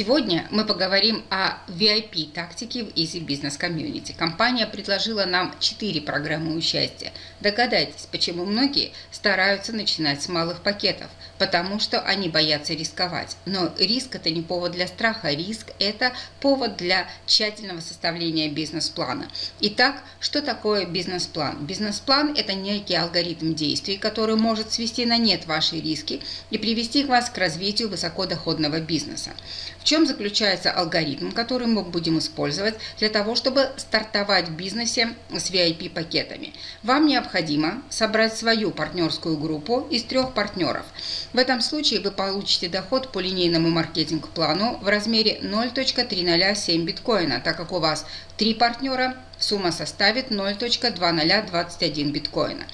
Сегодня мы поговорим о VIP-тактике в Easy Business Community. Компания предложила нам 4 программы участия. Догадайтесь, почему многие стараются начинать с малых пакетов, потому что они боятся рисковать. Но риск – это не повод для страха, риск – это повод для тщательного составления бизнес-плана. Итак, что такое бизнес-план? Бизнес-план – это некий алгоритм действий, который может свести на нет ваши риски и привести вас к развитию высокодоходного бизнеса. В чем заключается алгоритм, который мы будем использовать для того, чтобы стартовать в бизнесе с VIP-пакетами? Вам необходимо собрать свою партнерскую группу из трех партнеров. В этом случае вы получите доход по линейному маркетинг-плану в размере 0.307 биткоина, так как у вас три партнера, сумма составит 0.2021 биткоина.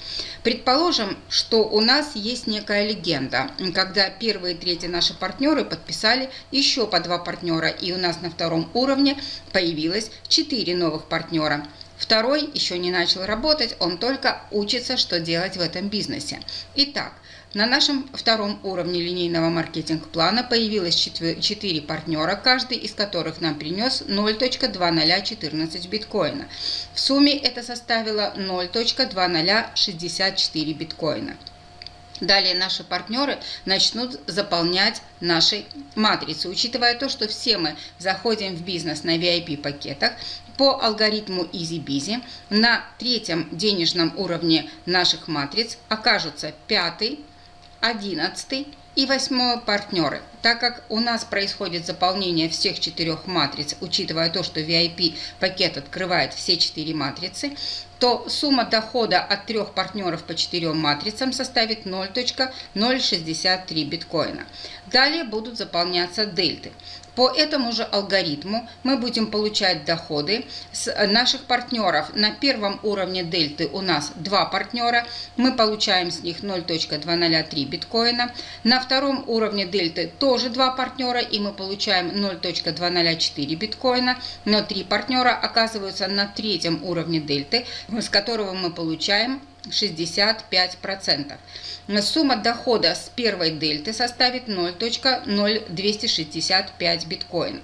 Предположим, что у нас есть некая легенда, когда первые и третьи наши партнеры подписали еще по два партнера, и у нас на втором уровне появилось четыре новых партнера. Второй еще не начал работать, он только учится, что делать в этом бизнесе. Итак, на нашем втором уровне линейного маркетинг-плана появилось 4 партнера, каждый из которых нам принес 0.2014 биткоина. В сумме это составило 0.2064 биткоина. Далее наши партнеры начнут заполнять наши матрицы. Учитывая то, что все мы заходим в бизнес на VIP-пакетах, по алгоритму EasyBizy на третьем денежном уровне наших матриц окажутся пятый, одиннадцатый и восьмой партнеры. Так как у нас происходит заполнение всех четырех матриц, учитывая то, что VIP-пакет открывает все четыре матрицы, то сумма дохода от трех партнеров по четырем матрицам составит 0.063 биткоина. Далее будут заполняться дельты. По этому же алгоритму мы будем получать доходы с наших партнеров. На первом уровне дельты у нас два партнера, мы получаем с них 0.203 биткоина. На втором уровне дельты тоже два партнера, и мы получаем 0.204 биткоина. Но три партнера оказываются на третьем уровне дельты, с которого мы получаем 65%. Сумма дохода с первой дельты составит 0.0265 биткоин.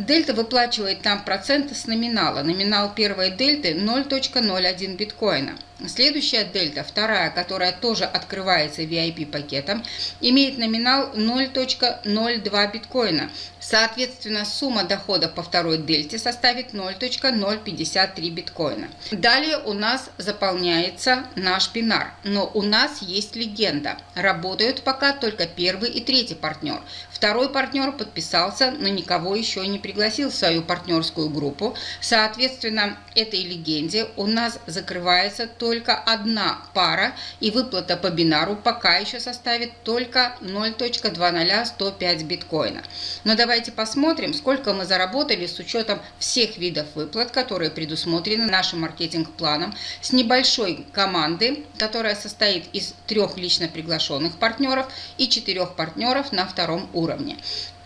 Дельта выплачивает нам проценты с номинала. Номинал первой дельты 0.01 биткоина. Следующая дельта, вторая, которая тоже открывается VIP-пакетом, имеет номинал 0.02 биткоина. Соответственно, сумма дохода по второй дельте составит 0.053 биткоина. Далее у нас заполняется наш бинар, но у нас есть легенда. Работают пока только первый и третий партнер. Второй партнер подписался, но никого еще не пригласил в свою партнерскую группу. Соответственно, этой легенде у нас закрывается только одна пара, и выплата по бинару пока еще составит только 0.20105 биткоина. Но давайте посмотрим, сколько мы заработали с учетом всех видов выплат, которые предусмотрены нашим маркетинг-планом, с небольшой команды, которая состоит из трех лично приглашенных партнеров и четырех партнеров на втором уровне.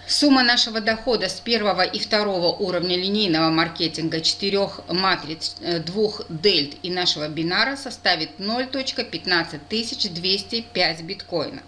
Сумма нашего дохода с первого и второго уровня линейного маркетинга четырех матриц, э, двух дельт и нашего бинара составит 0.15205 биткоина.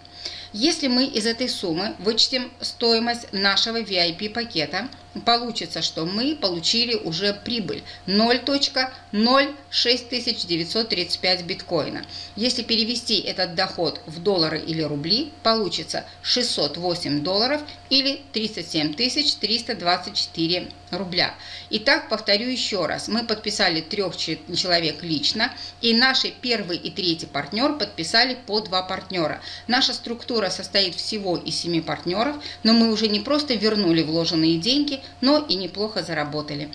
Если мы из этой суммы вычтем стоимость нашего VIP-пакета, получится, что мы получили уже прибыль 0.06935 биткоина. Если перевести этот доход в доллары или рубли, получится 608 долларов или 37 324 рубля. Итак, повторю еще раз. Мы подписали трех человек лично, и наши первый и третий партнер подписали по два партнера. Наша структура состоит всего из семи партнеров, но мы уже не просто вернули вложенные деньги, но и неплохо заработали.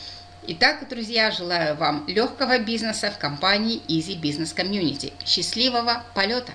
Итак, друзья, желаю вам легкого бизнеса в компании Easy Business Community. Счастливого полета!